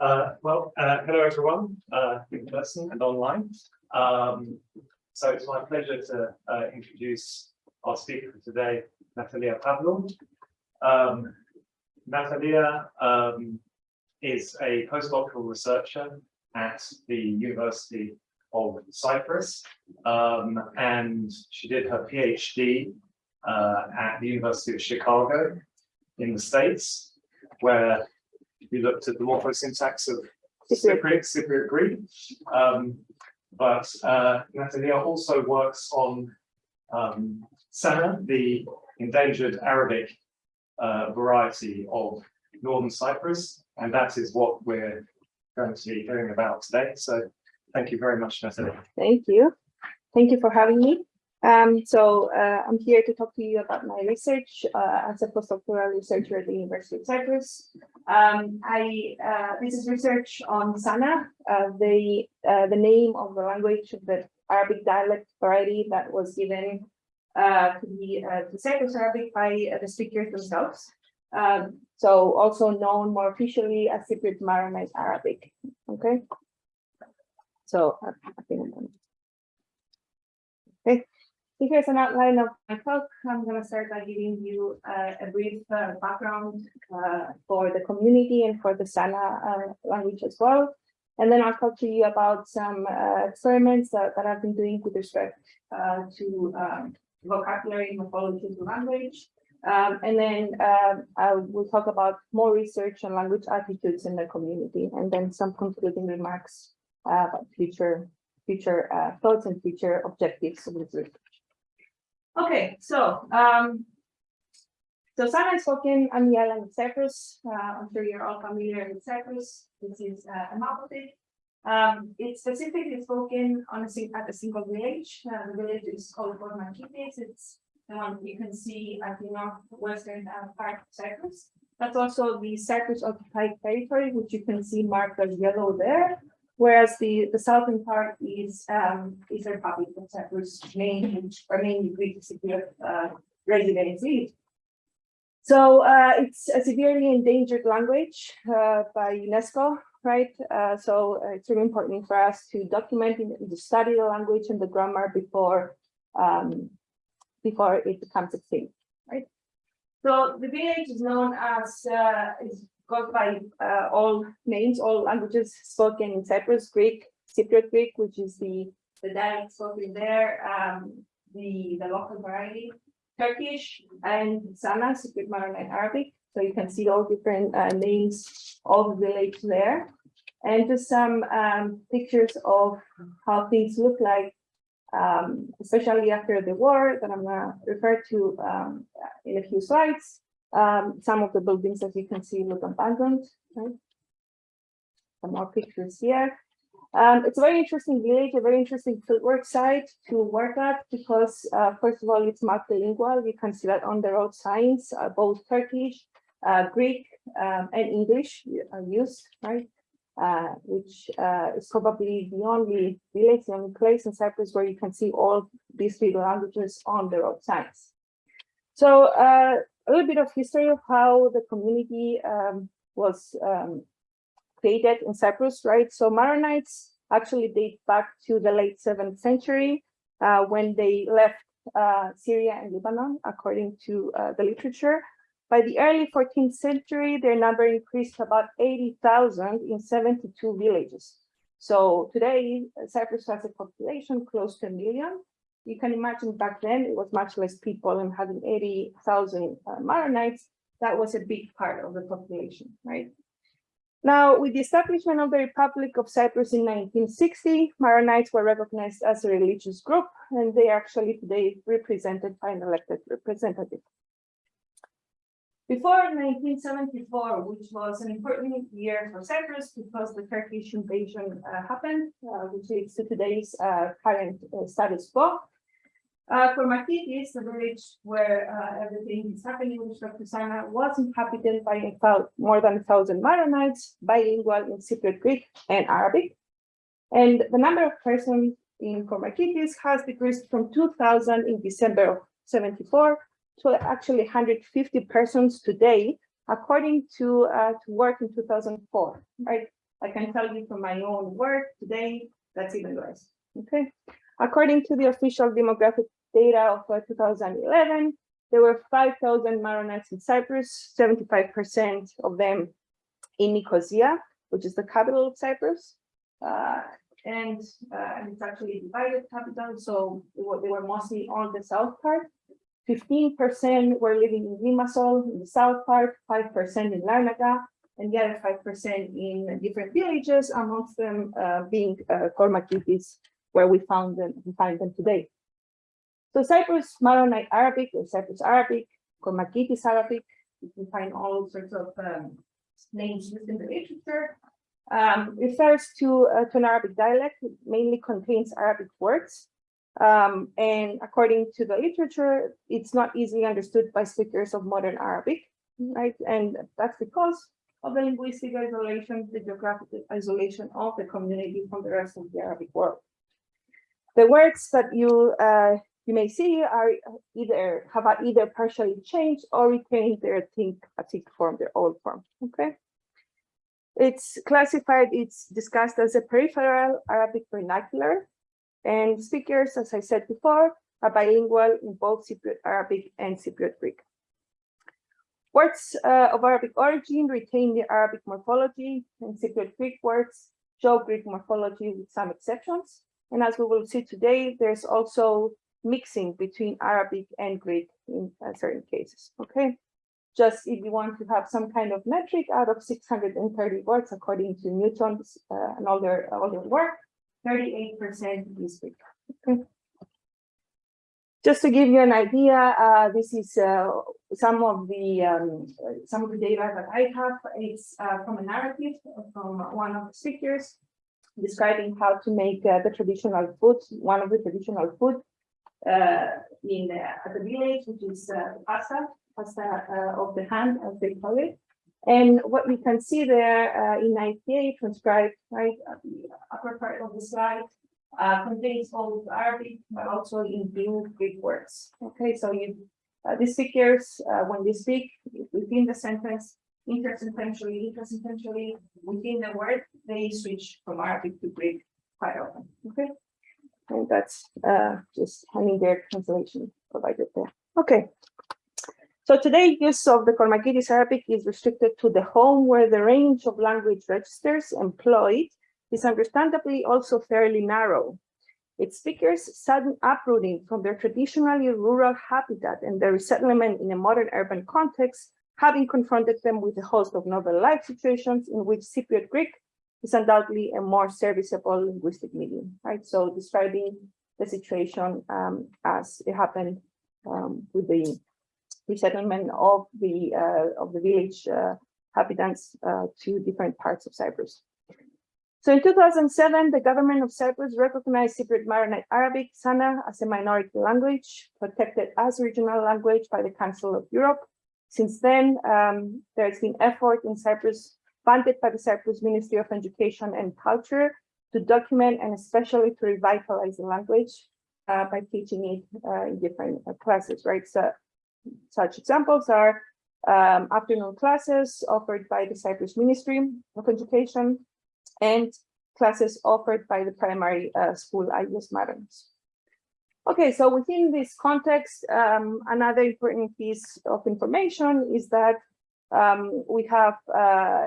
Uh, well, uh, hello everyone, uh, in person and online. Um, so it's my pleasure to uh, introduce our speaker for today, Natalia Pavlou. Um, Natalia um, is a postdoctoral researcher at the University of Cyprus, um, and she did her PhD uh, at the University of Chicago in the States, where we looked at the morphosyntax of Cypriot, Cypriot Greek. Um, but uh, Natalia also works on um, Sana, the endangered Arabic uh, variety of Northern Cyprus, and that is what we're going to be hearing about today. So thank you very much, Natalia. Thank you. Thank you for having me. Um, so uh, I'm here to talk to you about my research uh, as a postdoctoral researcher at the University of Cyprus. Um, I uh, this is research on Sana, uh, the uh, the name of the language of the Arabic dialect variety that was given uh, to the to Cyprus Arabic by the speakers themselves. Um, so also known more officially as Cypriot Maronite Arabic. Okay. So I think I'm here's an outline of my talk. I'm going to start by giving you uh, a brief uh, background uh, for the community and for the Sana uh, language as well. And then I'll talk to you about some uh, experiments that, that I've been doing with respect uh, to um, vocabulary and morphology the language. Um, and then I will talk about more research on language attitudes in the community, and then some concluding remarks about future future thoughts and future objectives of the research. Okay, so um, so Sana is spoken on the island of Cyprus. Uh, I'm sure you're all familiar with Cyprus. This is uh, a map of it. Um, it's specifically spoken on a at a single village. Uh, the village is called Kormakitis. It's the one you can see at the northwestern uh, part of Cyprus. That's also the Cyprus occupied territory, which you can see marked as yellow there whereas the, the southern part is um, is a Republic Cyprus, main or mainly Greek uh, residency. So uh, it's a severely endangered language uh, by UNESCO, right? Uh, so uh, it's really important for us to document and to study the language and the grammar before um, before it becomes extinct, right? So the village is known as uh, is goes by uh, all names, all languages spoken in Cyprus, Greek, Cypriot Greek, which is the, the dialect spoken there, um, the, the local variety, Turkish, and Sana, Cypriot Maronite Arabic. So you can see all different uh, names of the village there. And just some um, pictures of how things look like, um, especially after the war that I'm going to refer to um, in a few slides. Um, some of the buildings, as you can see, look abandoned. Right? Some more pictures here. Um, it's a very interesting village, a very interesting fieldwork site to work at because, uh, first of all, it's multilingual. You can see that on the road signs, uh, both Turkish, uh, Greek, um, and English are used, right? Uh, which uh, is probably the only village, the only place in Cyprus where you can see all these three languages on the road signs. So uh, a little bit of history of how the community um, was um, created in Cyprus, right? So Maronites actually date back to the late seventh century uh, when they left uh, Syria and Lebanon, according to uh, the literature. By the early 14th century, their number increased to about 80,000 in 72 villages. So today, Cyprus has a population close to a million, you can imagine back then it was much less people and having 80,000 uh, Maronites, that was a big part of the population, right? Now, with the establishment of the Republic of Cyprus in 1960, Maronites were recognized as a religious group, and they actually today represented by an elected representative. Before 1974, which was an important year for Cyprus because the Turkish invasion uh, happened, uh, which leads to today's uh, current uh, status quo, uh, Kormakitis, the village where uh, everything is happening respect to Sana, was inhabited by more than a thousand Maronites, bilingual in Cypriot Greek and Arabic. And the number of persons in Kormakitis has decreased from 2,000 in December of 74 to actually 150 persons today, according to, uh, to work in 2004, right? I can tell you from my own work today, that's even less, okay? According to the official demographic data of uh, 2011, there were 5,000 Maronites in Cyprus, 75% of them in Nicosia, which is the capital of Cyprus. Uh, and, uh, and it's actually divided capital, so they were, mostly on the south part. 15% were living in Limassol, in the south part, 5% in Larnaca, and the other 5% in different villages, amongst them uh, being uh, Kormakitis, where we found them, we find them today. So Cyprus Maronite Arabic or Cyprus Arabic, Kormakitis Arabic, you can find all sorts of um, names used in the literature, um, refers to, uh, to an Arabic dialect, it mainly contains Arabic words. Um, and according to the literature, it's not easily understood by speakers of modern Arabic, right? And that's because of the linguistic isolation, the geographic isolation of the community from the rest of the Arabic world. The words that you uh, you may see are either have either partially changed or retained their think form, their old form. Okay. It's classified, it's discussed as a peripheral Arabic vernacular, and speakers, as I said before, are bilingual in both Cypriot Arabic and Cypriot Greek. Words uh, of Arabic origin retain the Arabic morphology, and Cypriot Greek words show Greek morphology with some exceptions. And as we will see today, there's also mixing between Arabic and Greek in uh, certain cases, okay? Just if you want to have some kind of metric out of 630 words, according to Newton's uh, and all their work, 38% is Greek, okay? Just to give you an idea, uh, this is uh, some of the um, some of the data that I have. It's uh, from a narrative from one of the speakers describing how to make uh, the traditional food, one of the traditional food in uh, at the village, which is pasta, pasta of the hand, as they call it. And what we can see there in IPA transcribed right at the upper part of the slide uh, contains both Arabic but also in Greek words. Okay, so you uh, the speakers uh, when they speak within the sentence intersententially, intersententially within the word, they switch from Arabic to Greek quite often. Okay, and that's uh, just having their translation provided there. Okay. So today, use of the Kormakitis Arabic is restricted to the home where the range of language registers employed is understandably also fairly narrow. Its speakers' sudden uprooting from their traditionally rural habitat and their resettlement in a modern urban context, having confronted them with a host of novel life situations in which Cypriot Greek is undoubtedly a more serviceable linguistic medium, right? So describing the situation um, as it happened um, with the resettlement of the uh, of the village uh, inhabitants uh, to different parts of Cyprus. So in 2007, the government of Cyprus recognized Cypriot Maronite Arabic, SANA, as a minority language, protected as regional language by the Council of Europe. Since then, um, there's been effort in Cyprus, funded by the Cyprus Ministry of Education and Culture, to document and especially to revitalize the language uh, by teaching it uh, in different uh, classes, right? So such examples are um, afternoon classes offered by the Cyprus Ministry of Education, and classes offered by the primary uh, school IES Marons. Okay, so within this context, um, another important piece of information is that um, we have uh,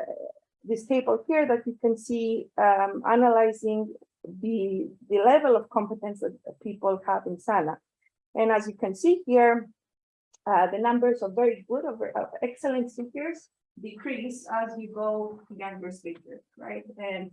this table here that you can see um, analyzing the, the level of competence that people have in SANA. And as you can see here, uh, the numbers of very good, of, of excellent speakers decrease as you go younger speakers, right? And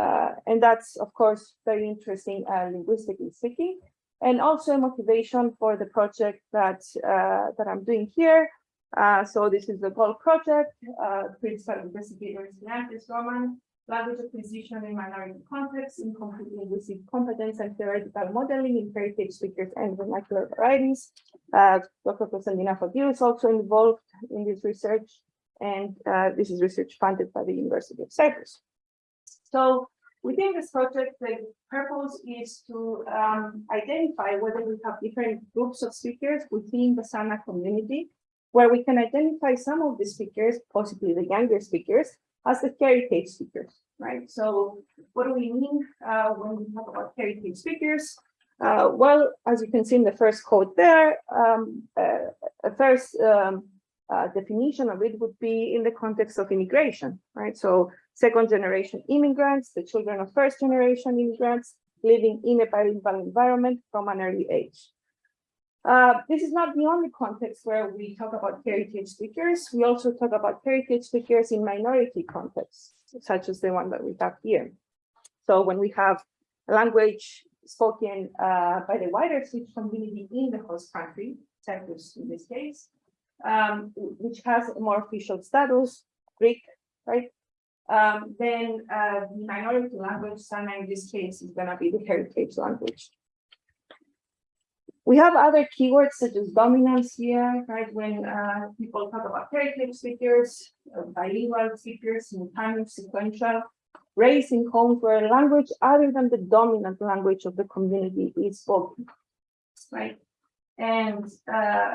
uh, and that's of course very interesting uh, linguistically speaking, and also a motivation for the project that uh, that I'm doing here. Uh, so this is the GOLD project, uh, principal investigators Kleanthes Grohmann, language acquisition in minority context, incomplete linguistic competence and theoretical modeling in heritage speakers and vernacular varieties. Uh, Dr. Constantina Fotiou is also involved in this research and uh, this is research funded by the University of Cyprus. So within this project, the purpose is to um, identify whether we have different groups of speakers within the SANA community, where we can identify some of the speakers, possibly the younger speakers, as the heritage speakers, right? So what do we mean uh, when we talk about heritage speakers? Uh, well, as you can see in the first quote there, um, uh, a first um, uh, definition of it would be in the context of immigration, right? So second generation immigrants, the children of first generation immigrants living in a bilingual environment from an early age. Uh, this is not the only context where we talk about heritage speakers. We also talk about heritage speakers in minority contexts, such as the one that we have here. So when we have a language spoken uh, by the wider speech community in the host country, Cyprus in this case, um, which has a more official status, Greek, right? Um, then uh, the minority language, Sana in this case, is going to be the heritage language. We have other keywords such as dominance here, right? When uh, people talk about heritage speakers, uh, bilingual speakers, simultaneous, sequential, raised in homes where a language other than the dominant language of the community is spoken, right? And uh,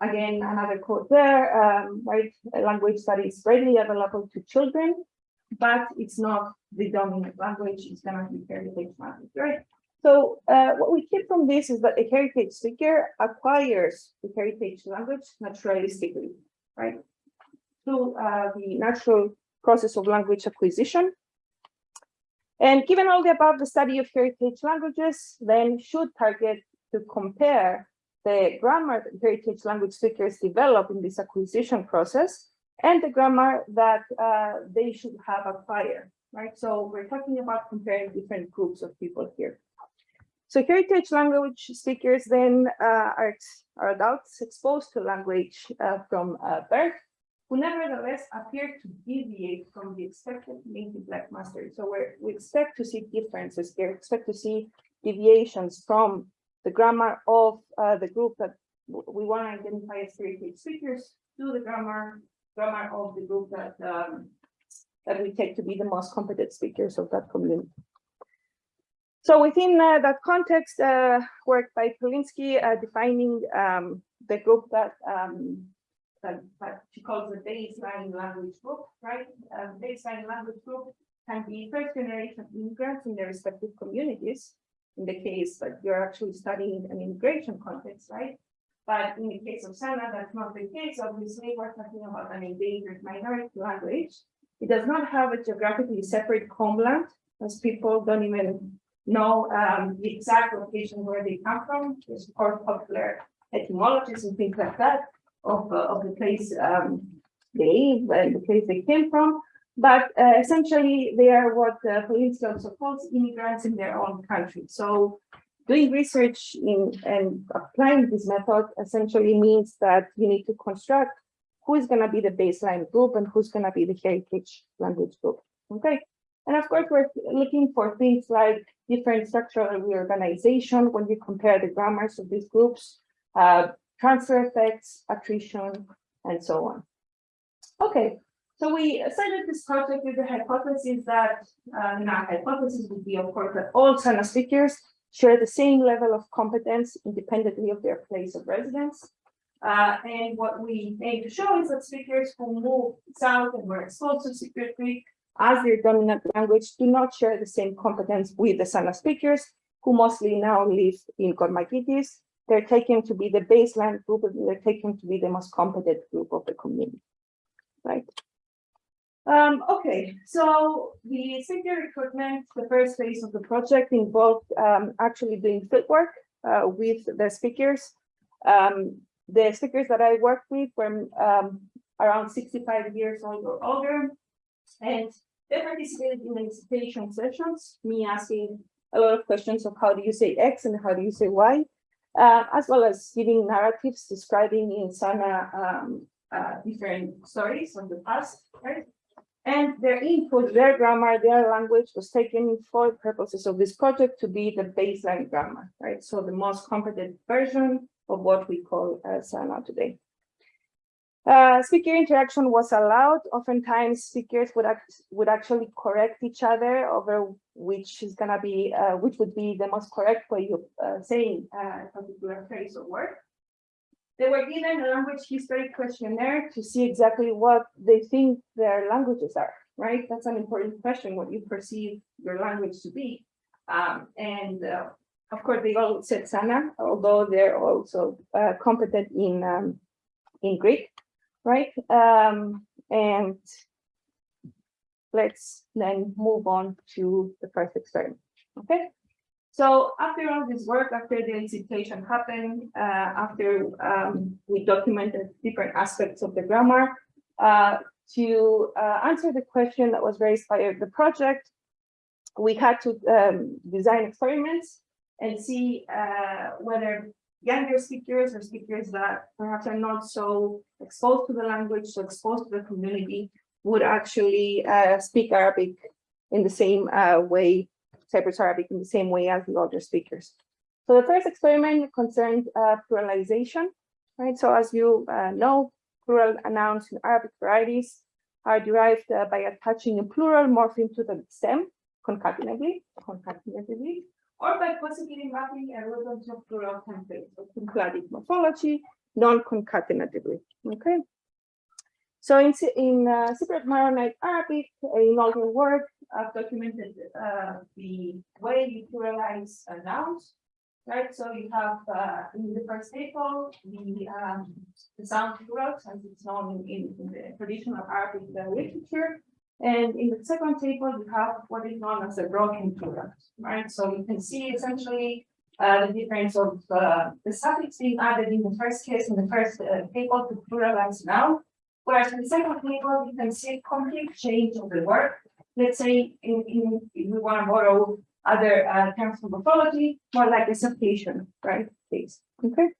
again, another quote there, um, right? A language that is readily available to children, but it's not the dominant language, it's gonna be heritage language, right? So uh, what we keep from this is that a heritage speaker acquires the heritage language naturalistically, right? Through uh, the natural process of language acquisition. And given all the above, the study of heritage languages then should target to compare the grammar that heritage language speakers develop in this acquisition process and the grammar that uh, they should have acquired, right? So we're talking about comparing different groups of people here. So heritage language speakers then uh, are, are adults exposed to language uh, from uh, birth, who nevertheless appear to deviate from the expected native black mastery. So we we expect to see differences here, expect to see deviations from the grammar of uh, the group that we want to identify as heritage speakers to the grammar grammar of the group that um, that we take to be the most competent speakers of that community. So within uh, that context, uh, work by Polinsky uh, defining um, the group that, um, that, that she calls the baseline language group, right? Uh, baseline language group can be first generation immigrants in their respective communities. In the case that you're actually studying an immigration context, right? But in the case of Sana, that's not the case. Obviously, we're talking about an endangered minority language. It does not have a geographically separate homeland, as people don't even know um, the exact location where they come from. There's of course popular etymologies and things like that of, uh, of the place um, they live and the place they came from. But uh, essentially, they are what uh, Polinsky also calls immigrants in their own country. So doing research in and applying this method essentially means that you need to construct who is going to be the baseline group and who's going to be the heritage language group. Okay. And of course, we're looking for things like different structural reorganization when you compare the grammars of these groups, uh, transfer effects, attrition, and so on. Okay, so we started this project with the hypothesis that, uh, hypothesis would be, of course, that all Sana speakers share the same level of competence independently of their place of residence. Uh, and what we aim to show is that speakers who move south and were exposed to Cypriot Greek as their dominant language do not share the same competence with the Sana speakers, who mostly now live in Kormakitis. They're taken to be the baseline group, they're taken to be the most competent group of the community, right? Um, okay, so the speaker recruitment, the first phase of the project involved um, actually doing field work uh, with the speakers. Um, the speakers that I worked with were um, around 65 years old or older, and they participated in elicitation sessions, me asking a lot of questions of how do you say X and how do you say Y, uh, as well as giving narratives describing in Sana um, uh, different stories from the past, right? And their input, their grammar, their language was taken for purposes of this project to be the baseline grammar, right? So the most competent version of what we call uh, SANA today. Uh, speaker interaction was allowed. Oftentimes, speakers would act, would actually correct each other over which is gonna be uh, which would be the most correct way of uh, saying a particular phrase or word. They were given a language history questionnaire to see exactly what they think their languages are, right? That's an important question, what you perceive your language to be. Um, and uh, of course, they all said Sana, although they're also uh, competent in um, in Greek, right? Um, and let's then move on to the first experiment. Okay. So after all this work, after the elicitation happened, uh, after um, we documented different aspects of the grammar, uh, to uh, answer the question that was raised by the project, we had to um, design experiments and see uh, whether younger speakers or speakers that perhaps are not so exposed to the language, so exposed to the community, would actually uh, speak Arabic in the same uh, way, Cyprus Arabic in the same way as the older speakers. So the first experiment concerned uh, pluralization, right? So as you uh, know, plural nouns in Arabic varieties are derived uh, by attaching a plural morpheme to the stem concatenatively, concatenatively, or by possibly mapping a root onto a plural template, so synclatic morphology, non-concatenatively, okay? So in, in uh, Cypriot Maronite Arabic, in all older work, I've documented uh, the way you pluralize uh, nouns, right? So you have uh, in the first table, the, um, the sound plurals, as it's known in, in the traditional Arabic uh, literature. And in the second table, you have what is known as the broken plural, right? So you can see essentially uh, the difference of uh, the suffix being added in the first case, in the first uh, table to pluralize now, Whereas in the second table, you can see a complete change of the word. Let's say in, in, if we want to borrow other uh, terms from morphology, more like a substitution, right? Please, okay.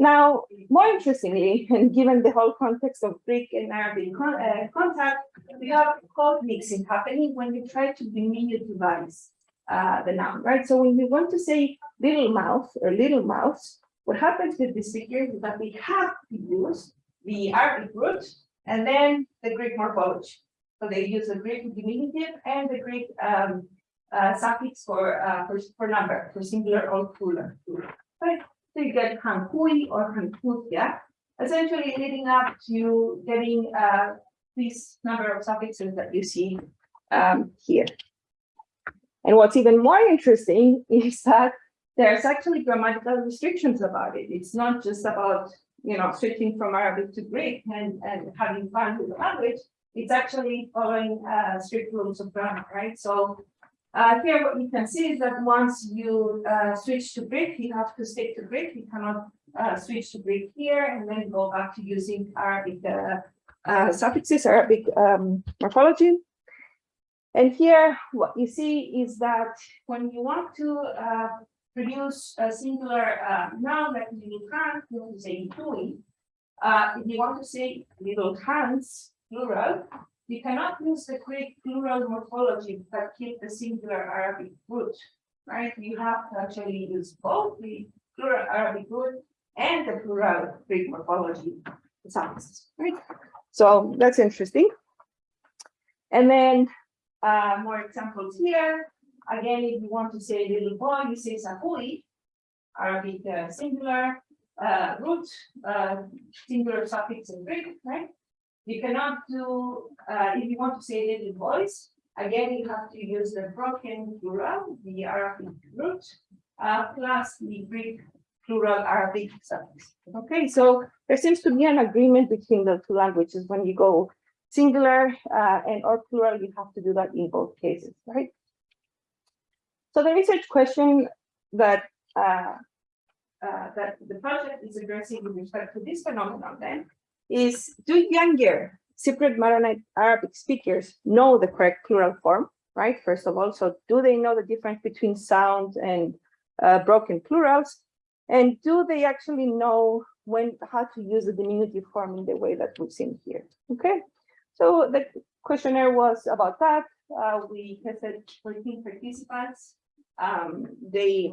Now, more interestingly, and given the whole context of Greek and Arabic con- uh, contact, we have code mixing happening when you try to diminutivize uh, the noun, right? So when we want to say little mouth or little mouse, what happens with this figure is that we have to use the Arabic root and then the Greek morphology. So they use the Greek diminutive and the Greek um, uh, suffix for, uh, for, for number, for singular or plural. Right? So you get hankui or hankutia, essentially leading up to getting uh, this number of suffixes that you see um, here. And what's even more interesting is that there's actually grammatical restrictions about it. It's not just about, you know, switching from Arabic to Greek and, and having fun with the language. It's actually following uh, strict rules of grammar, right? So uh, here what you can see is that once you uh, switch to Greek, you have to stick to Greek. You cannot uh, switch to Greek here and then go back to using Arabic uh, uh, suffixes, Arabic um, morphology. And here what you see is that when you want to uh, produce a singular noun like little hand, you want to say. Uh, if you want to say little hands, plural, you cannot use the Greek plural morphology but keep the singular Arabic root, right? You have to actually use both the plural Arabic root and the plural Greek morphology sounds, right? So that's interesting. And then uh, more examples here. Again, if you want to say little boy, you say sapui, Arabic uh, singular, uh, root, uh, singular suffix in Greek, right? You cannot do, uh, if you want to say little voice, again, you have to use the broken plural, the Arabic root, uh, plus the Greek plural Arabic suffix. Okay, so there seems to be an agreement between the two languages when you go singular uh, and or plural, you have to do that in both cases, right? So the research question that uh, uh, that the project is addressing with respect to this phenomenon then is do younger Cypriot Maronite Arabic speakers know the correct plural form, right? First of all, so do they know the difference between sound and uh, broken plurals? And do they actually know when how to use the diminutive form in the way that we've seen here? Okay, so the questionnaire was about that. Uh, we tested 14 participants. Um, they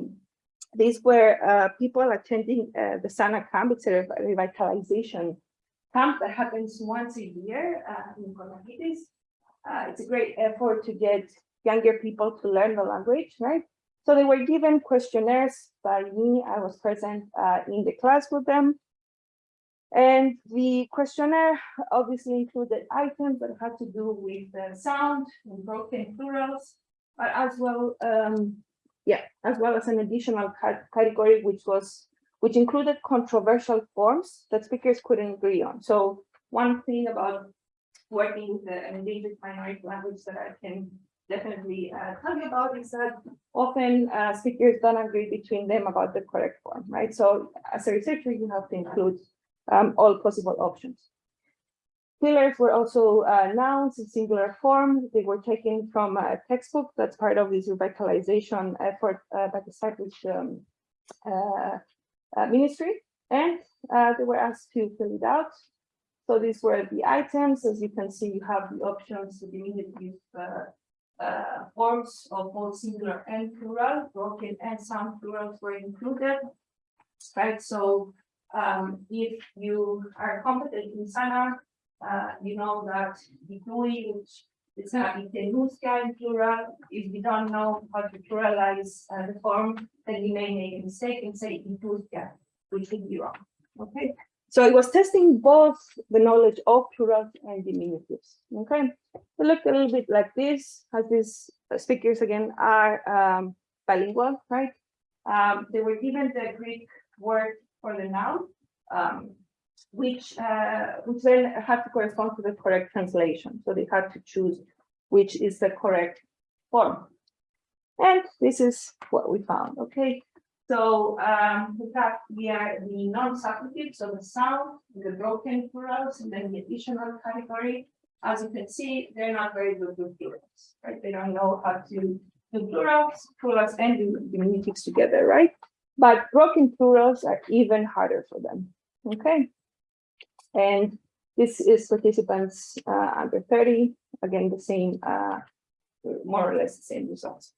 these were uh, people attending uh, the Sana camp. It's a revitalization that happens once a year uh, in Kormakitis. Uh, it's a great effort to get younger people to learn the language, right? So they were given questionnaires by me. I was present uh, in the class with them. And the questionnaire obviously included items that had to do with the sound and broken plurals, but as well, um, yeah, as well as an additional category which was which included controversial forms that speakers couldn't agree on. So one thing about working with the endangered minority language that I can definitely uh, tell you about is that often uh, speakers don't agree between them about the correct form, right? So as a researcher, you have to include um, all possible options. Pillars were also uh, nouns in singular form. They were taken from a textbook that's part of this revitalization effort uh, by the Cyprus um, uh, ministry. And uh, they were asked to fill it out. So these were the items. As you can see, you have the options to diminutive uh, uh, forms of both singular and plural, broken and some plurals were included. Right, so um, if you are competent in Sana, uh, you know that the GUI, which is gonna be Tenuska in plural, if we don't know how to pluralize uh, the form, then we may make a mistake and say Tenuska, which would be wrong, okay? So it was testing both the knowledge of plurals and diminutives, okay? It looked a little bit like this, as these speakers again are um, bilingual, right? Um, they were given the Greek word for the noun, um, which uh, which then had to correspond to the correct translation. So they had to choose which is the correct form. And this is what we found. Okay. So um, we have here the non-substantive, so the sound, the broken plurals, and then the additional category. As you can see, they're not very good with plurals, right? They don't know how to do plurals, plurals and diminutives together, right? But broken plurals are even harder for them. Okay. And this is participants uh, under 30, again, the same, uh, more or less the same results.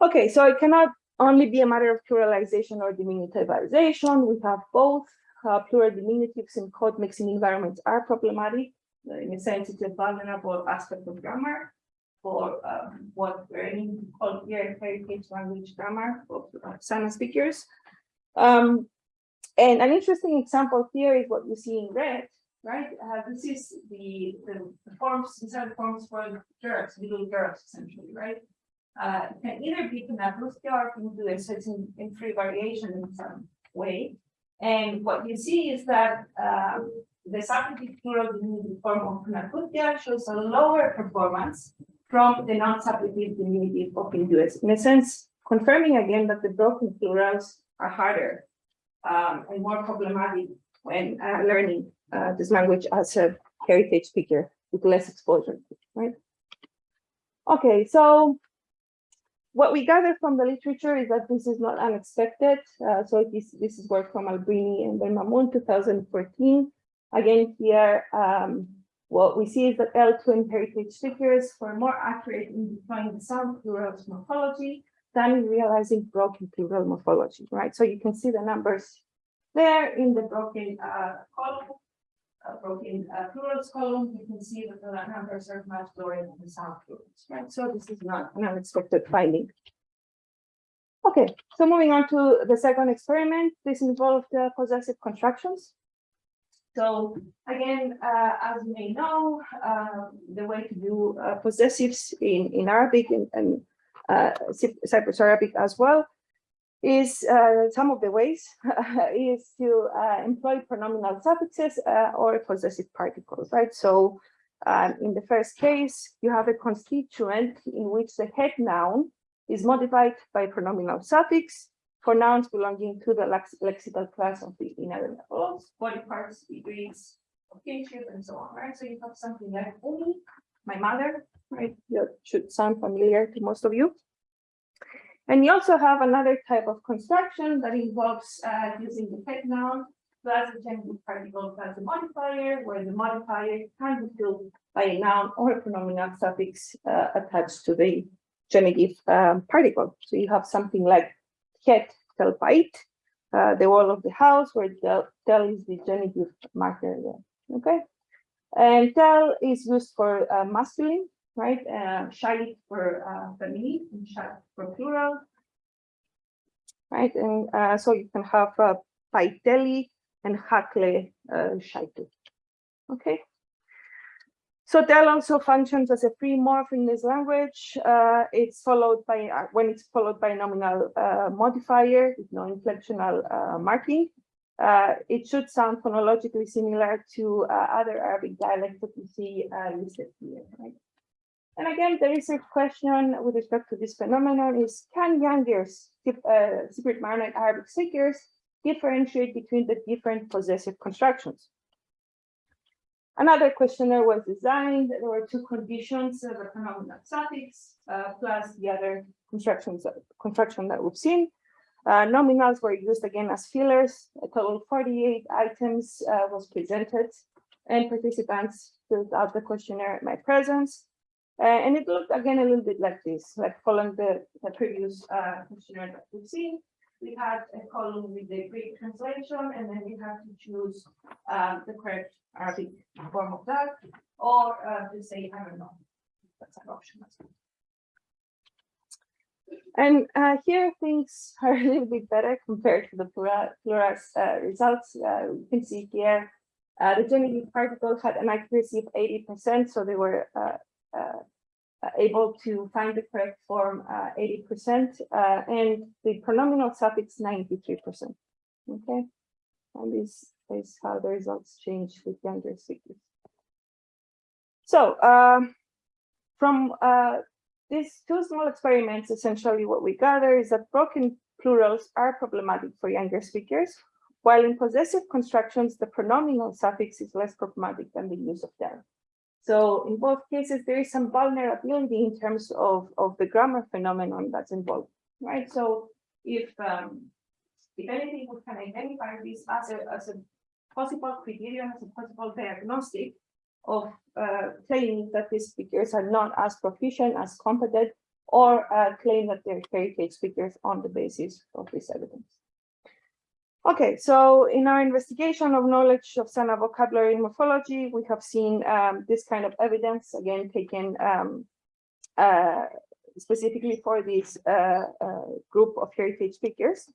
Okay, so it cannot only be a matter of pluralization or diminutivization. We have both uh, plural diminutives in code mixing environments are problematic. Uh, In a sense, it's a vulnerable aspect of grammar for um, what we're called here heritage language grammar for uh, Sana speakers. Um, and an interesting example here is what you see in red, right? Uh, this is the, the, the forms, these are the forms for girls, little girls essentially, right? Uh, it can either be Knappuskia or can do a certain in free variation in some way. And what you see is that um, the substantive plural diminutive form of Knappuskia shows a lower performance from the non-substantive diminutive of Hinduism. In a sense, confirming again that the broken plurals are harder um, and more problematic when uh, learning uh, this language as a heritage speaker with less exposure, right? Okay, so what we gather from the literature is that this is not unexpected. Uh, so this, this is work from Albirini and Benmamoun, 2014. Again, here, um, what we see is that L2 heritage speakers were more accurate in defining the sound plurals morphology than realizing broken plural morphology, right? So you can see the numbers there in the broken uh, column, uh, broken uh, plurals column. You can see that the numbers are much lower than the sound plurals, right? So this is not an unexpected finding. Okay, so moving on to the second experiment, this involved uh, possessive constructions. So again, uh, as you may know, uh, the way to do uh, possessives in, in Arabic and, and Cyprus Arabic as well is uh, some of the ways is to uh, employ pronominal suffixes uh, or possessive particles, right? So um, in the first case, you have a constituent in which the head noun is modified by pronominal suffix for nouns belonging to the lex lexical class of the inner levels, body parts, degrees of kinship, and so on, right? So you have something like my mother, right? That should sound familiar to most of you. And you also have another type of construction that involves uh, using the head noun plus the genitive particle plus the modifier, where the modifier can be filled by a noun or a pronominal suffix uh, attached to the genitive um, particle. So you have something like het telpait, uh, the wall of the house, where tel is the genitive marker there. Okay. And tel is used for uh, masculine, right? Uh, shalik for uh, feminine and shak for plural. Right, and uh, so you can have uh, paiteli and Hakle uh, Shaitu. Okay. So Del also functions as a free morph in this language. Uh, it's followed by, uh, when it's followed by a nominal uh, modifier with no inflectional uh, marking, uh, it should sound phonologically similar to uh, other Arabic dialects that you see listed here. Right? And again, the research question with respect to this phenomenon is, can younger Cypriot Maronite Arabic speakers differentiate between the different possessive constructions? Another questionnaire was designed. There were two conditions, the pronominal suffix uh, plus the other constructions construction that we've seen. Uh, nominals were used again as fillers. A total of 48 items uh, was presented and participants filled out the questionnaire in my presence. Uh, and it looked again a little bit like this, like following the, the previous uh, questionnaire that we've seen. We had a column with the Greek translation, and then we have to choose um, the correct Arabic form of that, or uh, to say, I don't know. That's an option as well. And uh, here things are a little bit better compared to the Plura's uh, results. Uh, you can see here the genitive particle had an accuracy of 80%, so they were Uh, able to find the correct form uh, 80%, uh, and the pronominal suffix 93%. Okay, and this is how the results change with younger speakers. So um, from these two small experiments, essentially what we gather is that broken plurals are problematic for younger speakers, while in possessive constructions, the pronominal suffix is less problematic than the use of them. So in both cases, there is some vulnerability in terms of, of the grammar phenomenon that's involved, right? So if, um, if anything, we can identify this as a, as a possible criterion, as a possible diagnostic of uh, claiming that these speakers are not as proficient, as competent, or uh, claim that they're heritage speakers on the basis of this evidence. Okay, so in our investigation of knowledge of Sana vocabulary and morphology, we have seen um, this kind of evidence, again, taken um, uh, specifically for this uh, uh, group of heritage speakers.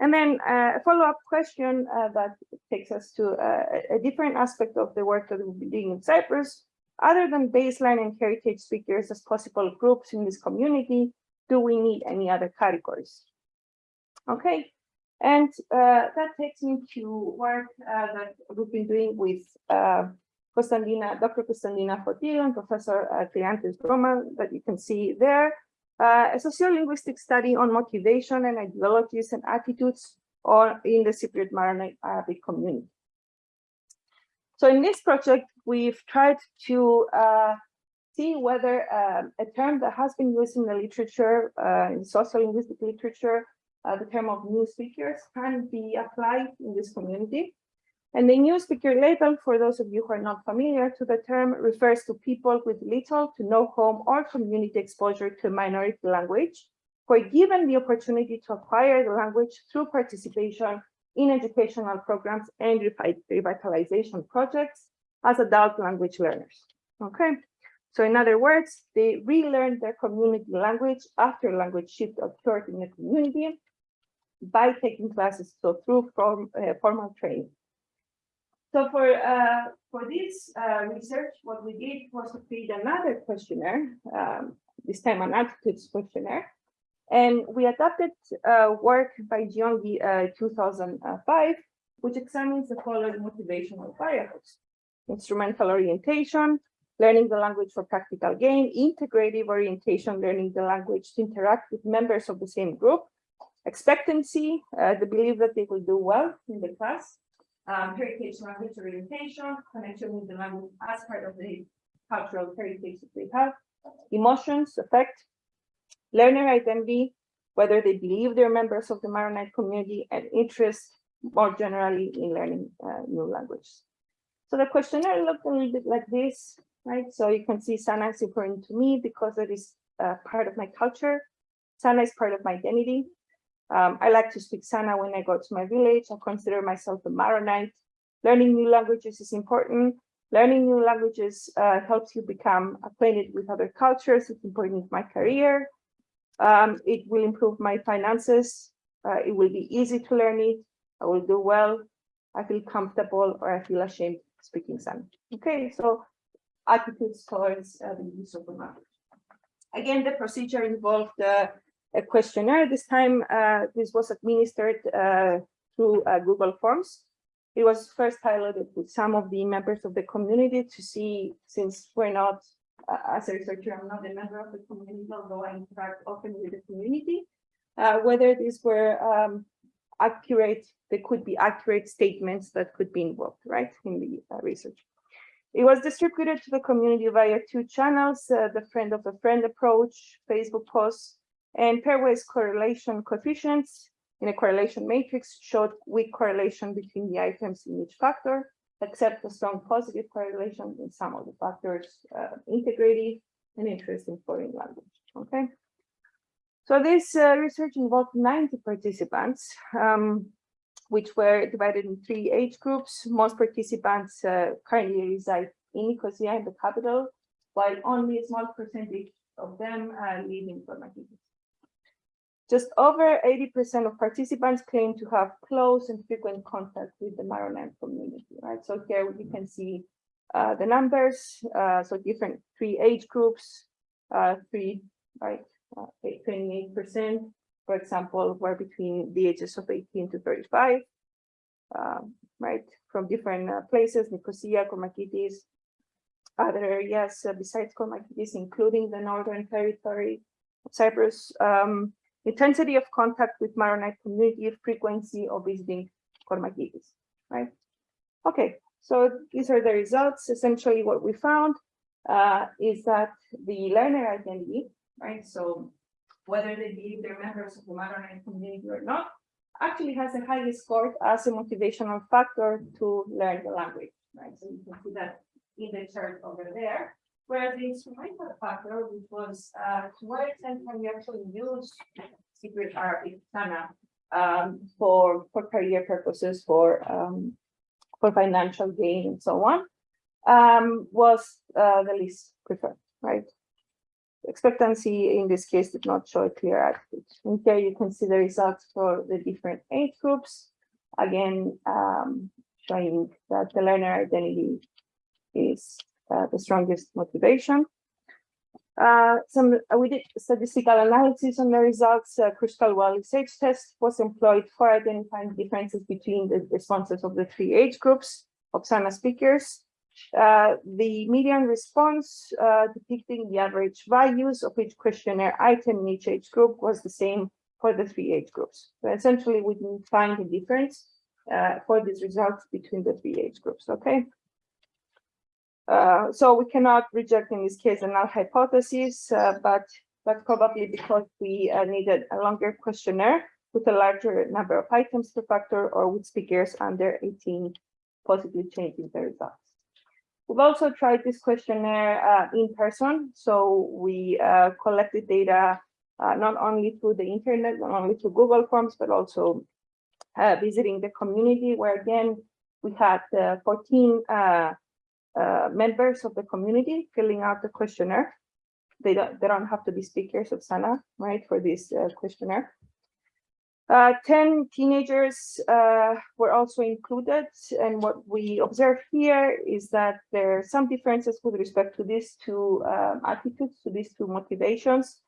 And then uh, a follow-up question uh, that takes us to uh, a different aspect of the work that we'll be doing in Cyprus. Other than baseline and heritage speakers as possible groups in this community, do we need any other categories? Okay, and uh, that takes me to work uh, that we've been doing with uh, Constantina, Dr. Constantina Fotiou and Professor uh, Kleanthes Grohmann that you can see there uh, a sociolinguistic study on motivation and ideologies and attitudes or in the Cypriot Maronite Arabic community. So in this project, we've tried to uh, see whether um, a term that has been used in the literature, uh, in sociolinguistic literature, uh, the term of new speakers can be applied in this community. And the new speaker label, for those of you who are not familiar to the term, refers to people with little to no home or community exposure to minority language, who are given the opportunity to acquire the language through participation in educational programs and revitalization projects as adult language learners. Okay, so in other words, they relearn their community language after language shift occurred in the community by taking classes, so through form, uh, formal training. So for uh, for this uh, research, what we did was to create another questionnaire, um, this time an attitudes questionnaire, and we adapted uh, work by Giongi uh, 2005, which examines the following motivational variables: instrumental orientation, learning the language for practical gain, integrative orientation, learning the language to interact with members of the same group, expectancy, uh, the belief that they will do well in the class, um, heritage language orientation, connection with the language as part of the cultural heritage that they have, emotions, affect, learner identity, whether they believe they're members of the Maronite community and interest more generally in learning uh, new languages. So the questionnaire looked a little bit like this, right? So you can see Sana is important to me because it is uh, part of my culture. Sana is part of my identity. Um, I like to speak Sana when I go to my village. I consider myself a Maronite. Learning new languages is important. Learning new languages uh, helps you become acquainted with other cultures. It's important in my career. Um, it will improve my finances. Uh, it will be easy to learn it. I will do well. I feel comfortable or I feel ashamed speaking Sana. Okay, so attitudes towards uh, the use of the language. Again, the procedure involved uh, a questionnaire. This time, uh, this was administered uh, through uh, Google Forms. It was first piloted with some of the members of the community to see, since we're not, as a researcher, I'm not a member of the community, although I interact often with the community, whether these were um, accurate, they could be accurate statements that could be involved, right, in the uh, research. It was distributed to the community via two channels, uh, the friend of a friend approach, Facebook posts, and pairwise correlation coefficients in a correlation matrix showed weak correlation between the items in each factor, except a strong positive correlation in some of the factors, uh, integrative and interesting foreign language, okay? So this uh, research involved 90 participants, um, which were divided in three age groups. Most participants uh, currently reside in Nicosia, in the capital, while only a small percentage of them uh, live in Formativas. Just over 80% of participants claim to have close and frequent contact with the Maronite community, right? So here you can see uh, the numbers, uh, so different three age groups, uh, three, right, 28%, uh, for example, were between the ages of 18 to 35, um, right, from different uh, places, Nicosia, Kormakitis, other areas uh, besides Kormakitis, including the Northern Territory of Cyprus, um, intensity of contact with Maronite community, frequency of visiting Kormakitis, right? Okay, so these are the results. Essentially what we found uh, is that the learner identity, right? So whether they believe they're members of the Maronite community or not, actually has a highly score as a motivational factor to learn the language, right? So you can see that in the chart over there, where the instrumental factor, which was uh, can we actually use Cypriot Arabic Sana um, for, for career purposes, for um, for financial gain and so on, um, was uh, the least preferred, right? expectancy in this case did not show a clear attitude. And here you can see the results for the different age groups. Again, um, showing that the learner identity is uh, the strongest motivation. Uh, some uh, we did statistical analysis on the results. Uh, Kruskal-Wallis H test was employed for identifying differences between the responses of the three age groups of SANA speakers. Uh, the median response uh, depicting the average values of each questionnaire item in each age group was the same for the three age groups. So essentially, we didn't find a difference uh, for these results between the three age groups, okay? Uh, so we cannot reject in this case a null hypothesis, uh, but, but probably because we needed a longer questionnaire with a larger number of items per factor or with speakers under 18 possibly changing the results. We've also tried this questionnaire uh, in person. So we uh, collected data uh, not only through the internet, not only through Google Forms, but also uh, visiting the community where again, we had uh, 14 uh, members of the community filling out the questionnaire. They don't, they don't have to be speakers of SANA, right, for this questionnaire. Uh, 10 teenagers uh, were also included, and what we observe here is that there are some differences with respect to these two um, attitudes, to these two motivations,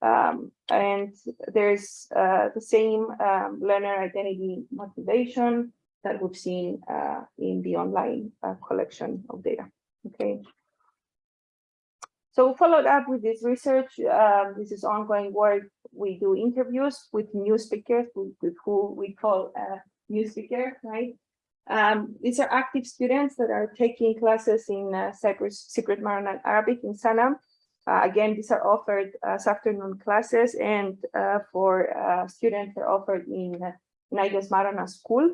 um, and there's uh, the same um, learner identity motivation that we've seen uh, in the online uh, collection of data. Okay. So we followed up with this research, uh, this is ongoing work. We do interviews with new speakers, with, with who we call a new speaker, right? Um, these are active students that are taking classes in uh, Cyprus Cypriot Maronite Arabic in Sanam. Uh, again, these are offered as afternoon classes and uh, for uh, students are offered in uh, Naides Marana school.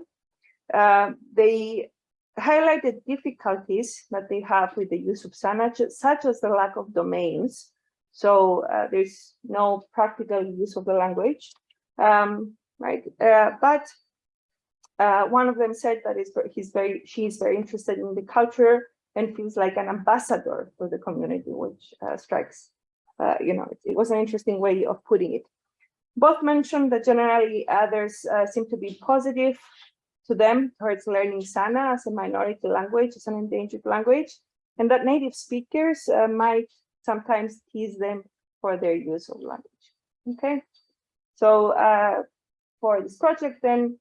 Uh, they highlighted difficulties that they have with the use of SANA, such as the lack of domains. So uh, there's no practical use of the language, um, right? Uh, but uh, one of them said that he's very, she's very interested in the culture and feels like an ambassador for the community, which uh, strikes, you know, it, it, was an interesting way of putting it. Both mentioned that generally others uh, seem to be positive to them towards learning Sana as a minority language, as an endangered language, and that native speakers uh, might sometimes tease them for their use of language. Okay, so uh, for this project, then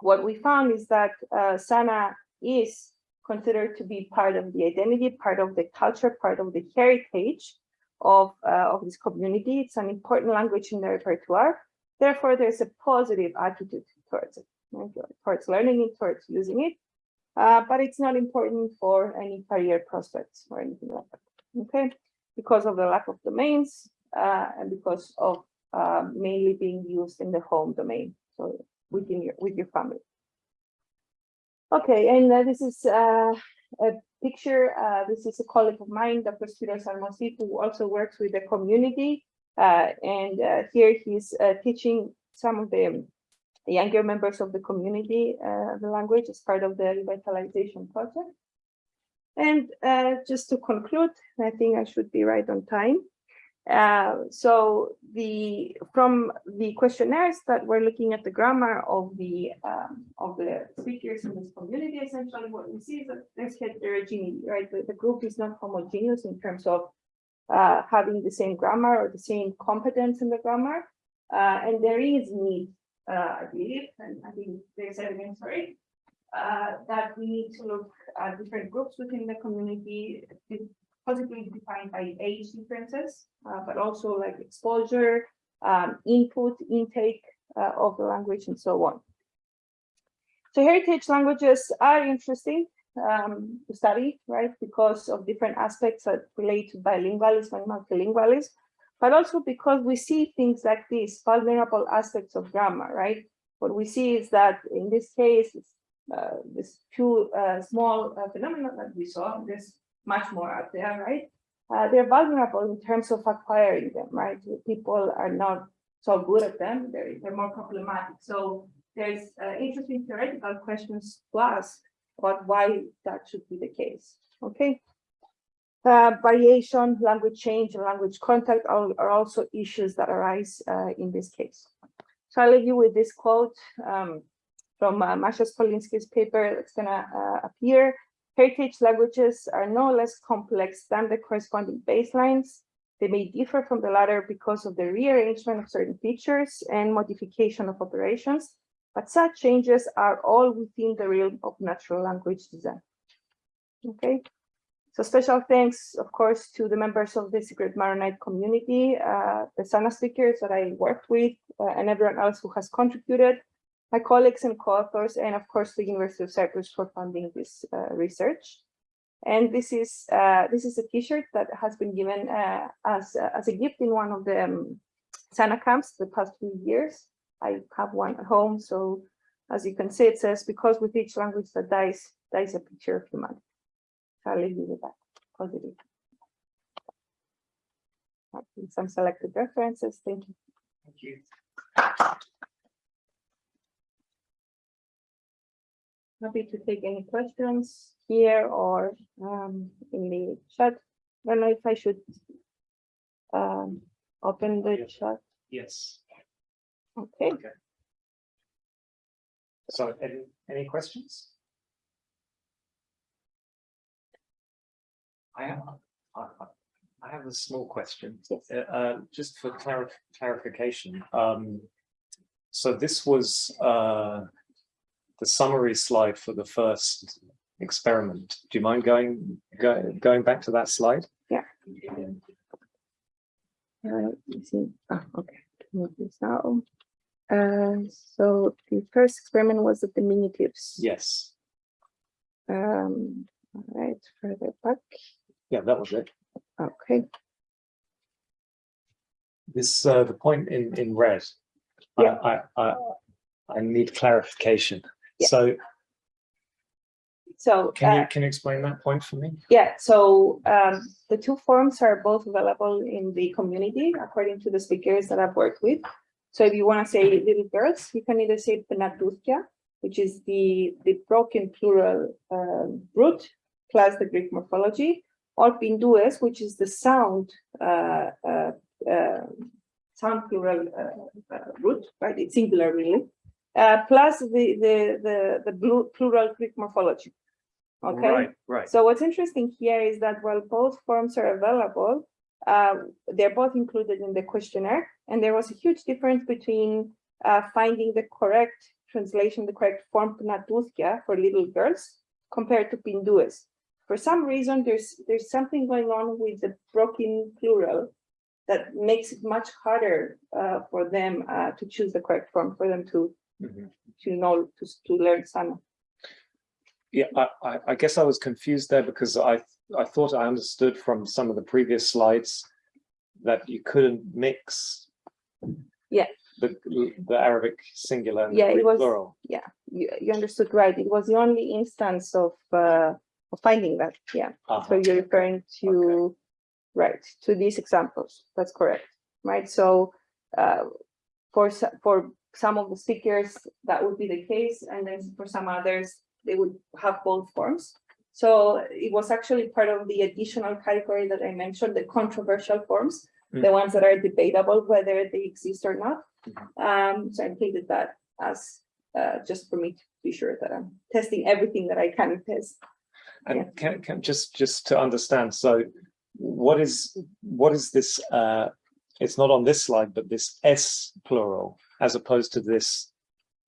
what we found is that uh, Sana is considered to be part of the identity, part of the culture, part of the heritage of, uh, of this community. It's an important language in their repertoire. Therefore, there's a positive attitude towards it? Towards learning it, towards using it. Uh, but it's not important for any career prospects or anything like that. Okay, because of the lack of domains uh, and because of uh, mainly being used in the home domain, so within your with your family. Okay, and uh, this is uh, a picture. Uh, this is a colleague of mine, Dr. Spiros Armostis, who also works with the community. And here he's teaching some of the younger members of the community the language as part of the revitalization project. And just to conclude, I think I should be right on time. Uh, so the from the questionnaires that we're looking at the grammar of the um, of the speakers in this community, essentially what we see is that there's heterogeneity, right? The, the group is not homogeneous in terms of uh, having the same grammar or the same competence in the grammar, uh, and there is need, uh, I believe, and I think there's evidence for it, uh, that we need to look at different groups within the community, possibly defined by age differences, uh, but also like exposure, um, input, intake uh, of the language, and so on. So heritage languages are interesting um, to study, right, because of different aspects that relate to bilingualism and multilingualism, but also because we see things like these vulnerable aspects of grammar, right? What we see is that in this case, uh, this two uh, small uh, phenomena that we saw, there's much more out there, right? Uh, they're vulnerable in terms of acquiring them, right? People are not so good at them, they're, they're more problematic. So there's uh, interesting theoretical questions to ask about why that should be the case, okay? Uh, variation, language change, and language contact are, are also issues that arise uh, in this case. So I'll leave you with this quote um, from uh, Masha Polinsky's paper that's gonna uh, appear. Heritage languages are no less complex than the corresponding baselines. They may differ from the latter because of the rearrangement of certain features and modification of operations, but such changes are all within the realm of natural language design. Okay, so special thanks, of course, to the members of the Cypriot Maronite community, uh, the SANA speakers that I worked with, uh, and everyone else who has contributed my colleagues and co-authors, and of course the University of Cyprus for funding this uh, research. And this is uh, this is a T-shirt that has been given uh, as as a gift in one of the um, Sana camps the past few years. I have one at home, so as you can see, it says because with each language that dies, dies a picture of humanity. So I'll leave you with that positive. Some selected references. Thank you. Thank you. Happy to take any questions here or um, in the chat. I don't know if I should um, open the Yeah. chat. Yes. Okay. Okay. So any, any questions? I have, I, have a small question. Uh, uh, just for clarif clarification, um, so this was, uh, the summary slide for the first experiment. Do you mind going, go, going back to that slide? Yeah. Uh. Ah, okay. Move this now. Uh, so the first experiment was the diminutives. Yes. Um, all right, further back. Yeah, that was it. Okay. This, uh, the point in, in red. I, Yeah. I, I, I need clarification. Yeah. So So can you, uh, can you explain that point for me? yeah, so um, the two forms are both available in the community according to the speakers that I've worked with. So if you want to say little girls, you can either say penatuthia, which is the the broken plural um, root plus the Greek morphology, or pindues, which is the sound uh, uh, uh, sound plural uh, uh, root, right? It's singular really. uh, plus the, the, the, the plural Greek morphology. Okay, Right, right. so what's interesting here is that while both forms are available, uh, they're both included in the questionnaire, and there was a huge difference between uh, finding the correct translation, the correct form Pnatouthia for little girls compared to Pindues. For some reason, there's there's something going on with the broken plural that makes it much harder uh, for them uh, to choose the correct form for them to Mhm. to know to to learn Sana. Yeah, I, I, I guess I was confused there because I, I thought I understood from some of the previous slides that you couldn't mix. Yeah. The, the Arabic singular and the Yeah, it was- plural. You, you understood right. It was the only instance of uh, of finding that. Yeah. So Uh-huh. you're referring to, right, to these examples. That's correct, right? So uh, for for some of the speakers, that would be the case, and then for some others, they would have both forms. So it was actually part of the additional category that I mentioned, the controversial forms, the ones that are debatable whether they exist or not. Um, so I included that as uh, just for me to be sure that I'm testing everything that I can test. Yeah. And can, can, just, just to understand, so what is, what is this, uh, it's not on this slide, but this S plural as opposed to this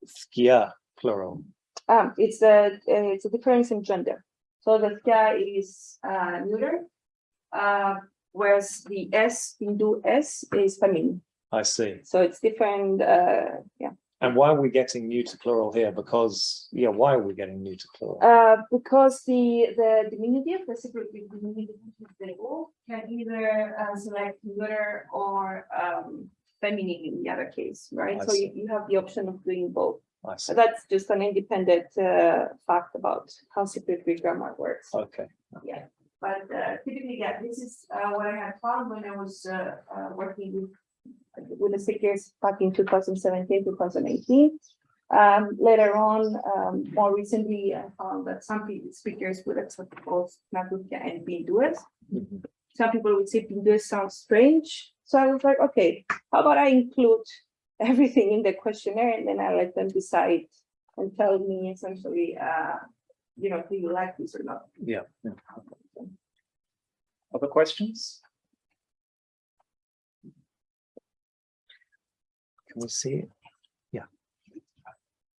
skia plural? Um, it's a, it's a difference in gender. So the skia is uh, neuter, uh, whereas the S, Hindu S is feminine. I see. So it's different, uh, yeah. And why are we getting neuter plural here? Because, yeah, why are we getting neuter plural? Uh, because the, the diminutive, the separate diminutive, which is the O, can either uh, select neuter or um, feminine in the other case, right? I So you, see. you have the option of doing both. That's just an independent uh, fact about how Cypriot Greek grammar works. Okay. Yeah, but uh, typically, yeah, this is uh, what I had found when I was uh, uh, working with with the speakers back in 2017, 2018. Um, later on, um, more recently, I found that some speakers would accept both Natukia and Pindues. Mhm. Some people would say Pindues sounds strange. So I was like, okay, how about I include everything in the questionnaire and then I let them decide and tell me essentially, uh, you know, do you like this or not? Yeah. yeah. Other questions? Can we see it? Yeah.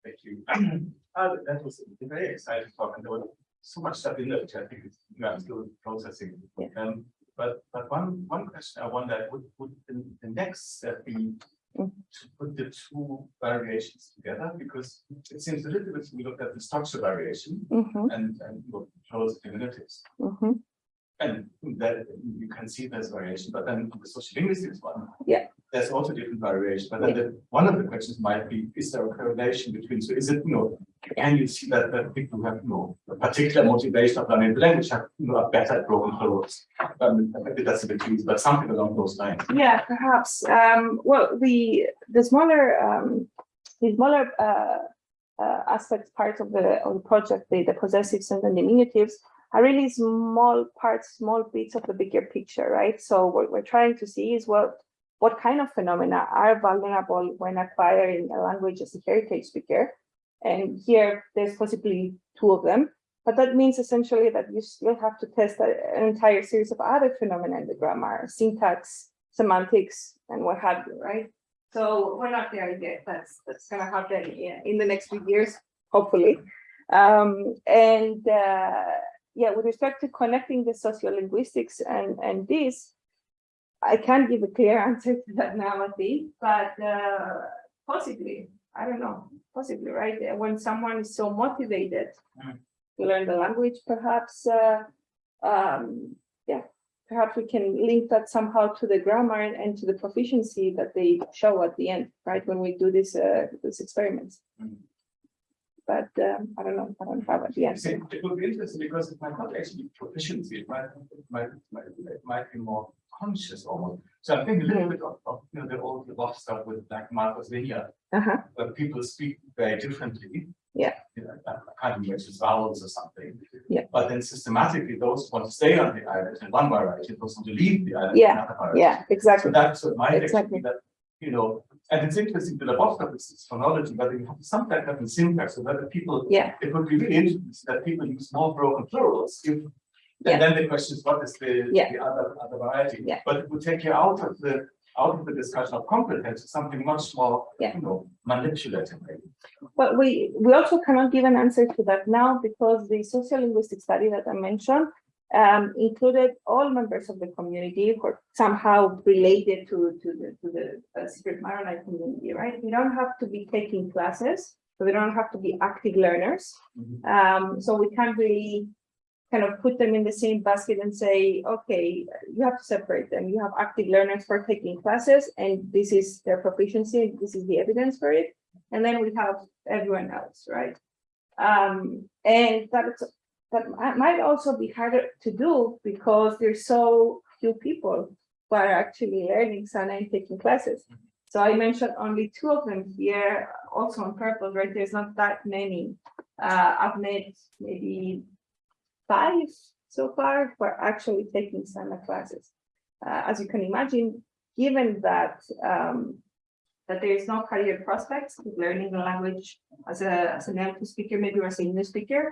Thank you. Uh, that was a very exciting talk and there was so much stuff in there, which I think is, you know, I'm still processing. Yeah. Um, but, but one, one question I wonder, would, would the, the next step be Mm. to put the two variations together? Because it seems a little bit, we looked at the structure variation Mhm, and, and what shows diminutives. mhm. And that you can see there's variation, but then the social linguistics one. Yeah. There's also different variation, but then the, one of the questions might be, is there a correlation between, so is it, you know, can you see that, that people who have, you know, a particular motivation of learning the language have, you know, are better at broken plurals? Um, maybe that's a bit easy, but something along those lines. Yeah, perhaps. Um, well, the, the smaller, um, the smaller, uh, uh, aspects, parts of the, of the project, the, the possessives and the diminutives are really small parts, small bits of the bigger picture, right? So what we're trying to see is what, what kind of phenomena are vulnerable when acquiring a language as a heritage speaker. And here, there's possibly two of them, but that means essentially that you still have to test an entire series of other phenomena in the grammar, syntax, semantics, and what have you, right? So we're not there yet. That's that's gonna happen in, in the next few years, hopefully. Um, and uh, yeah, with respect to connecting the sociolinguistics and and this, I can't give a clear answer to that now, I think, but uh, possibly, I don't know, possibly, right? Uh, When someone is so motivated Mm. to learn the language, perhaps, uh, um, yeah, perhaps we can link that somehow to the grammar and, and to the proficiency that they show at the end, right? When we do this, uh, this experiments. Mm. But um, I don't know, I don't have it yet. see, It would be interesting because it might not actually be proficiency, it might, it might, might, it might be more conscious almost. So I think a little bit of, of, you know, the old Labov stuff with like Martha's Vineyard, Uh-huh, where people speak very differently. Yeah. You know, I can't remember, it's vowels or something. Yeah. But then systematically, those want to stay on the island in one variety, those want to leave the island in Yeah, another variety. yeah, exactly. so that's might actually Exactly. that, you know, And it's interesting that the bottom of this is phonology, but you have some kind of a syntax so that people, Yeah. it would be really interesting that people use more broken plurals. If, Yeah. and then the question is, what is the, Yeah. the other, other variety? Yeah. But it would take you out of the, out of the discussion of competence, something much more, Yeah. you know, manipulative. maybe. But we, we also cannot give an answer to that now because the sociolinguistic study that I mentioned um, included all members of the community who are somehow related to, to the, to the uh, Cypriot Maronite community, right? We don't have to be taking classes, so we don't have to be active learners. Mhm. Um, so we can't really kind of put them in the same basket and say, okay, you have to separate them. You have active learners for taking classes and this is their proficiency, this is the evidence for it. And then we have everyone else, right? Um, and that's, that might also be harder to do because there's so few people who are actually learning Sana and taking classes. So I mentioned only two of them here, also on purpose, right? There's not that many. Uh, I've met maybe five so far who are actually taking Sana classes. Uh, as you can imagine, given that um, that there is no career prospects with learning the language as a as a native speaker, maybe or as a new speaker,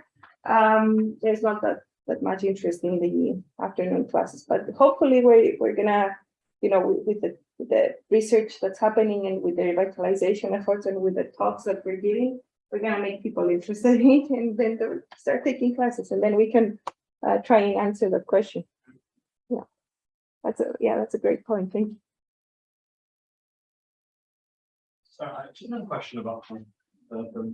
um, there's not that that much interest in the afternoon classes. But hopefully, we're we're gonna, you know, with, with the with the research that's happening and with the revitalization efforts and with the talks that we're giving, we're gonna make people interested in it and then they'll start taking classes and then we can uh, try and answer that question. Yeah, that's a yeah, that's a great point. Thank you. So I just have a question about the, the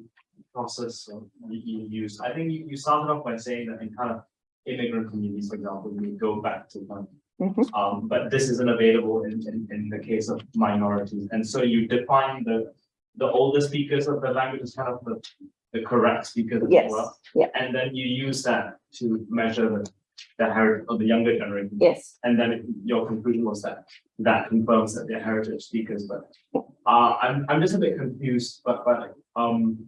process you use. I think you, you started off by saying that in kind of immigrant communities, for example, we go back to kind Mhm. um, but this isn't available in, in, in the case of minorities. And so you define the, the older speakers of the language as kind of the, the correct speakers as well. yeah. And then you use that to measure the, the heritage of the younger generation. Yes. And then it- your conclusion was that that confirms that they're heritage speakers, but uh, I'm, I'm just a bit confused, but, but, um,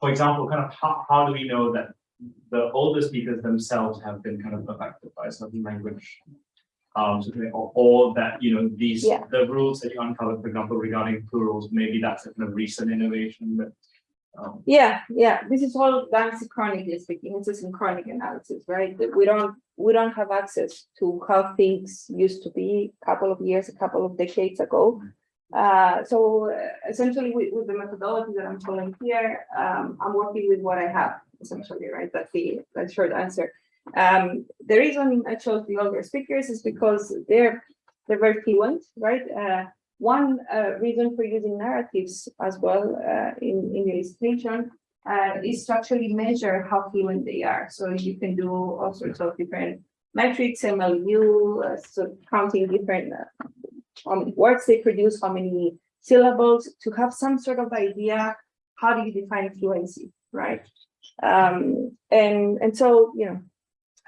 for example, kind of how, how do we know that the older speakers themselves have been kind of affected by certain language? Um, or, or that, you know, these, Yeah. the rules that you uncovered, for example, regarding plurals, maybe that's a kind of recent innovation, but um, Yeah, yeah, this is all done synchronically speaking, it's a synchronic analysis, right? That We don't, we don't have access to how things used to be a couple of years, a couple of decades ago. Uh, so uh, essentially with, with the methodology that I'm following here, um, I'm working with what I have essentially, right? That's the, that's short answer. Um, the reason I chose the older speakers is because they're, they're very fluent, right? Uh, one uh, reason for using narratives as well uh, in, in illustration uh, is to actually measure how fluent they are. So you can do all sorts of different metrics, MLU, uh, so counting different uh, words they produce, how many syllables, to have some sort of idea, how do you define fluency, right? Um, and, and so, you know,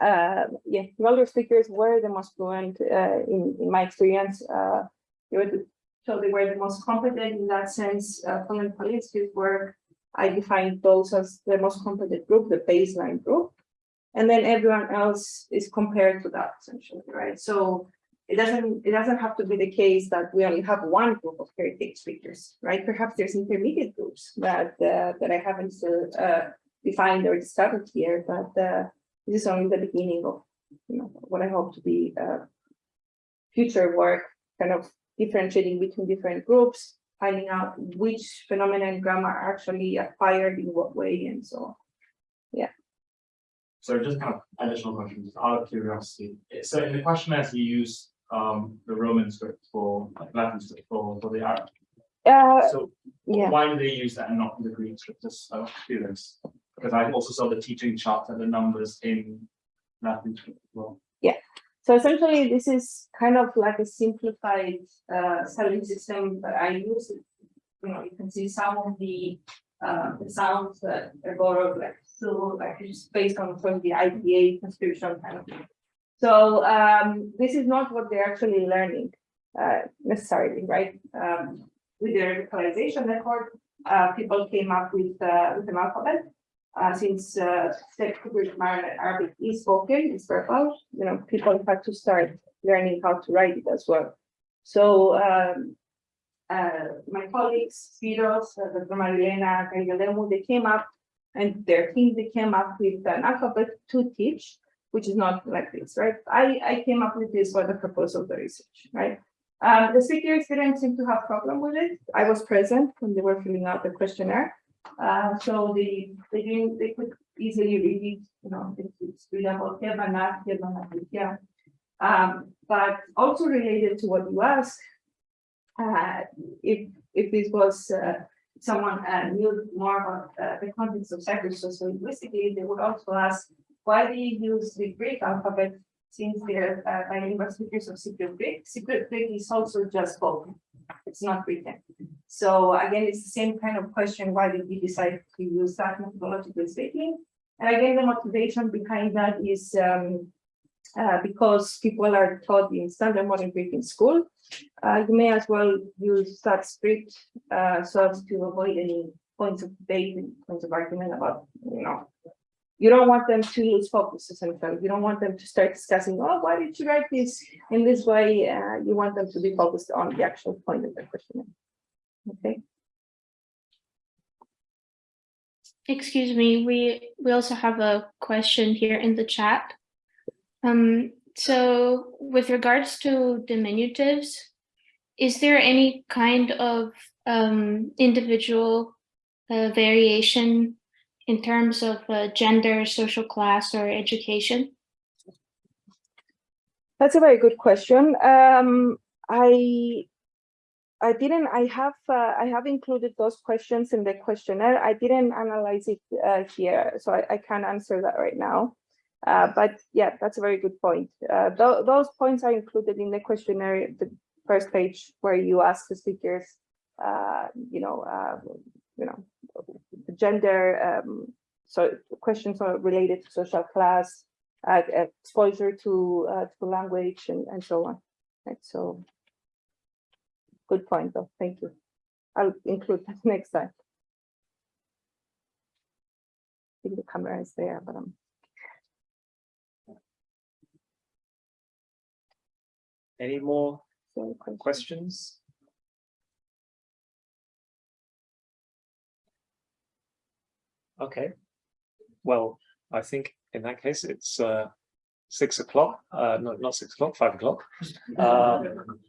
uh, yeah, the older speakers were the most fluent uh, in, in my experience. Uh, they were the so they were the most competent in that sense. Uh, Following Polinsky's work, I defined those as the most competent group, the baseline group. And then everyone else is compared to that essentially, right? So it doesn't, it doesn't have to be the case that we only have one group of heritage speakers, right? Perhaps there's intermediate groups that, uh, that I haven't uh, defined or discovered here, but, uh, this is only the beginning of, you know, what I hope to be, uh, future work, kind of differentiating between different groups, finding out which phenomena and grammar are actually acquired in what way and so on. Yeah. So just kind of additional questions out of curiosity. So in the questionnaires you use um the Roman script for like Latin script for for the Arab. Uh, So yeah, why do they use that and not the Greek script? Just out of curious. Because I also saw the teaching chart and the numbers in Latin as well. Yeah. So essentially this is kind of like a simplified uh spelling system that I use. You know, you can see some of the uh the sounds that are borrowed like so like just based on from the IPA transcription kind of thing. So um this is not what they're actually learning uh necessarily, right? Um with the revitalization record, uh people came up with uh with an alphabet. Uh since uh Arabic is spoken, it's verbal, you know, people had to start learning how to write it as well. So um uh, my colleagues, Spiros, uh, Dr. Marilena, they came up and their team, they came up with an alphabet to teach, which is not like this, right? I, I came up with this for the purpose of the research, right? Um, the speakers didn't seem to have problem with it. I was present when they were filling out the questionnaire. Uh, so they, they they could easily read it, you know, it's, it's readable, here, but not here, but not here. Um, but also related to what you asked, uh, if, if this was, uh, someone, uh, knew more about, uh, the context of Cyprus sociolinguistically, they would also ask, why do you use the Greek alphabet since they're, uh, bilingual speakers of Cypriot Greek? Cypriot Greek is also just spoken, it's not written. So again, it's the same kind of question, why did we decide to use that methodologically speaking? And again, the motivation behind that is, um, uh, because people are taught in standard modern Greek in school, uh, you may as well use that script, uh, so as to avoid any points of debate and points of argument about, you know. You don't want them to lose focus essentially. You don't want them to start discussing, oh, why did you write this in this way? Uh, you want them to be focused on the actual point of the question. Okay. Excuse me, we, we also have a question here in the chat. Um, so with regards to diminutives, is there any kind of um, individual uh, variation in terms of uh, gender, social class, or education? That's a very good question. Um, I I didn't, I have, uh, I have included those questions in the questionnaire. I didn't analyze it uh, here, so I, I can't answer that right now. Uh, but yeah, that's a very good point. Uh, th those points are included in the questionnaire, the first page where you ask the speakers, uh, you know, you know, gender, um, so questions are related to social class, uh, exposure to, uh, to language and, and so on. Right, so good point though, thank you. I'll include that next time. I think the camera is there, but I'm Any more questions? Okay, well, I think in that case, it's uh, six o'clock, uh, no, not six o'clock, five o'clock. Um,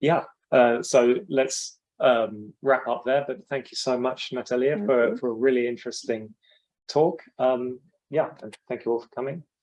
Yeah, uh, so let's um, wrap up there, but thank you so much, Natalia, Thank for, for a really interesting talk. Um, yeah, and thank you all for coming.